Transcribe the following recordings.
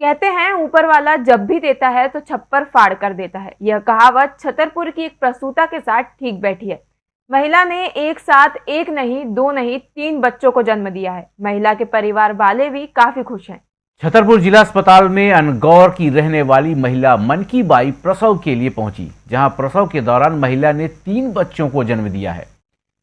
कहते हैं, ऊपर वाला जब भी देता है तो छप्पर फाड़ कर देता है। यह कहावत छतरपुर की एक प्रसूता के साथ ठीक बैठी है। महिला ने एक साथ एक नहीं, दो नहीं, तीन बच्चों को जन्म दिया है। महिला के परिवार वाले भी काफ़ी खुश हैं। छतरपुर जिला अस्पताल में अनगौर की रहने वाली महिला मन की बाई प्रसव के लिए पहुँची, जहाँ प्रसव के दौरान महिला ने तीन बच्चों को जन्म दिया है।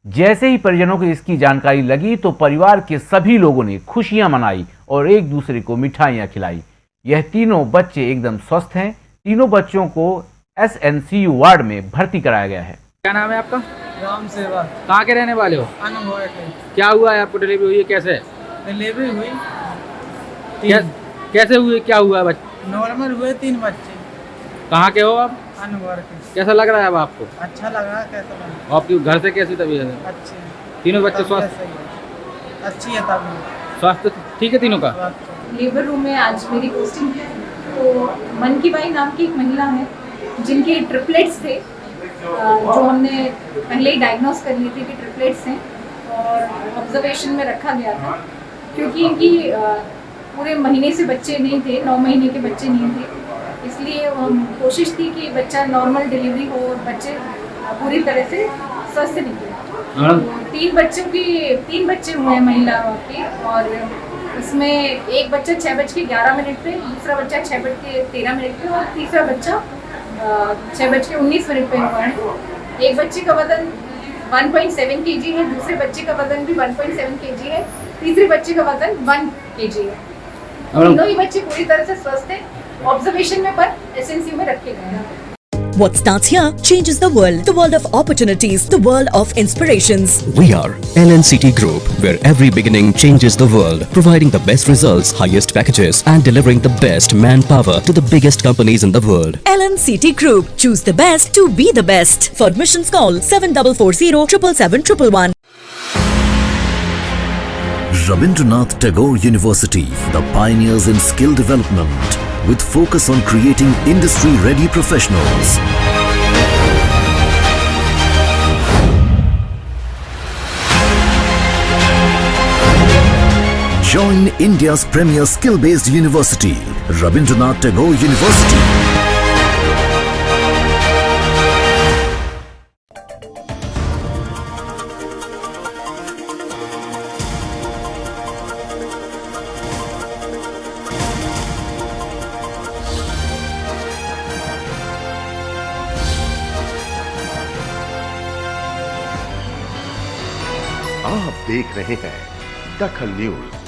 जैसे ही परिजनों को इसकी जानकारी लगी तो परिवार के सभी लोगों ने खुशियाँ मनाई और एक दूसरे को मिठाइयाँ खिलाई। यह तीनों बच्चे एकदम स्वस्थ हैं। तीनों बच्चों को S N C U ward में भर्ती कराया गया है। क्या नाम है आपका? राम सेवा। कहाँ के रहने वाले हो? क्या हुआ है आपको डिलीवरी हुई है? कैसे? डिलीवरी हुई। क्या, कैसे हुए क्या हुआ है बच्चे नॉर्मल हुए तीन बच्चे। कहाँ के हो आप? अनुभव के। कैसा लग रहा है अब आपको? अच्छा लगा कैसा लगा? आपके घर से कैसी तबीयत है? अच्छे हैं। तीनों बच्चे स्वस्थ? अच्छी है तबीयत। स्वास्थ्य ठीक है तीनों का? स्वास्थ्य। लेबर रूम में आज मेरी पोस्टिंग है। तो मन की बाई नाम की एक महिला है जिनके ट्रिपलेट्स थे। जो हमने पहले ही डायग्नोस कर लिए थे कि ट्रिपलेट्स हैं और ऑब्जर्वेशन में रखा गया था क्योंकि इनकी पूरे महीने से बच्चे नहीं थे नौ महीने के बच्चे नहीं थे। इसलिए कोशिश थी कि बच्चा नॉर्मल डिलीवरी हो और बच्चे पूरी तरह से स्वस्थ निकले। तो तीन बच्चों की तीन बच्चे हुए हैं महिला के और इसमें एक बच्चा छः बज के ग्यारह मिनट पे दूसरा बच्चा छः बज के तेरह मिनट पे और तीसरा बच्चा छः बज के उन्नीस मिनट पे हुआ एक बच्चे का वज़न 1.7 केजी है दूसरे बच्चे का वज़न भी 1.7 केजी है तीसरे बच्चे का वज़न 1 केजी है। तीनों ही बच्चे पूरी तरह से स्वस्थ है ऑब्जर्वेशन में पर एसएनसी में रखे गए हैं। What starts here changes the world. The world of opportunities, the world of inspirations. We are LNCT Group, where every beginning changes the world, providing the best results, highest packages, and delivering the best manpower to the biggest companies in the world. LNCT Group. Choose the best to be the best. For admissions call 7440 777 Rabindranath Tagore University, the pioneers in skill development, with focus on creating industry-ready professionals. Join India's premier skill-based university, Rabindranath Tagore University. आप देख रहे हैं दखल news.